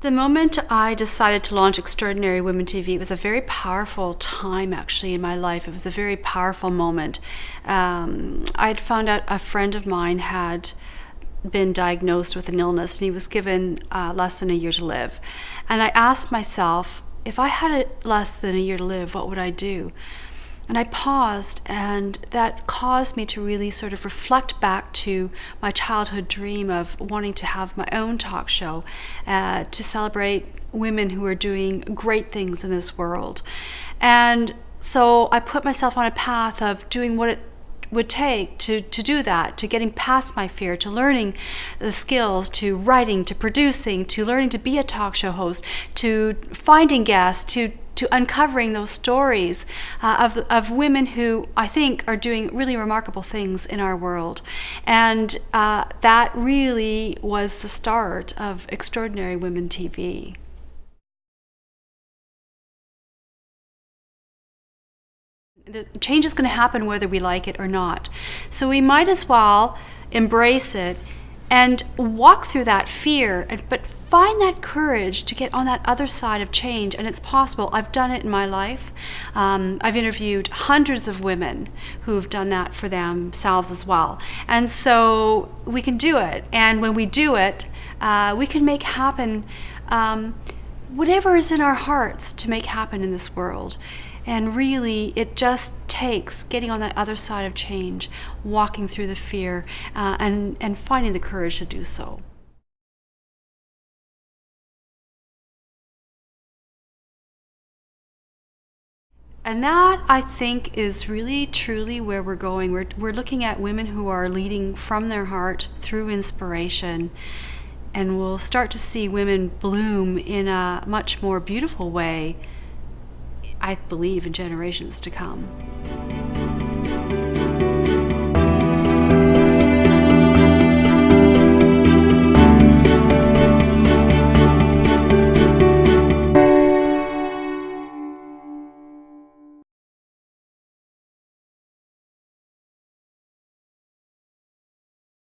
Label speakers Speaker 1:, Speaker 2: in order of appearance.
Speaker 1: The moment I decided to launch Extraordinary Women TV, it was a very powerful time actually in my life. It was a very powerful moment. Um, I had found out a friend of mine had been diagnosed with an illness and he was given uh, less than a year to live. And I asked myself, if I had less than a year to live, what would I do? And I paused, and that caused me to really sort of reflect back to my childhood dream of wanting to have my own talk show uh, to celebrate women who are doing great things in this world. And so I put myself on a path of doing what it would take to, to do that, to getting past my fear, to learning the skills, to writing, to producing, to learning to be a talk show host, to finding guests, to to uncovering those stories uh, of, of women who I think are doing really remarkable things in our world. And uh, that really was the start of Extraordinary Women TV. The change is going to happen whether we like it or not. So we might as well embrace it and walk through that fear, but find that courage to get on that other side of change. And it's possible. I've done it in my life. Um, I've interviewed hundreds of women who've done that for themselves as well. And so we can do it. And when we do it, uh, we can make happen um, whatever is in our hearts to make happen in this world. And really, it just takes getting on that other side of change, walking through the fear, uh, and, and finding the courage to do so. And that, I think, is really truly where we're going. We're, we're looking at women who are leading from their heart through inspiration. And we'll start to see women bloom in a much more beautiful way I believe in generations to come.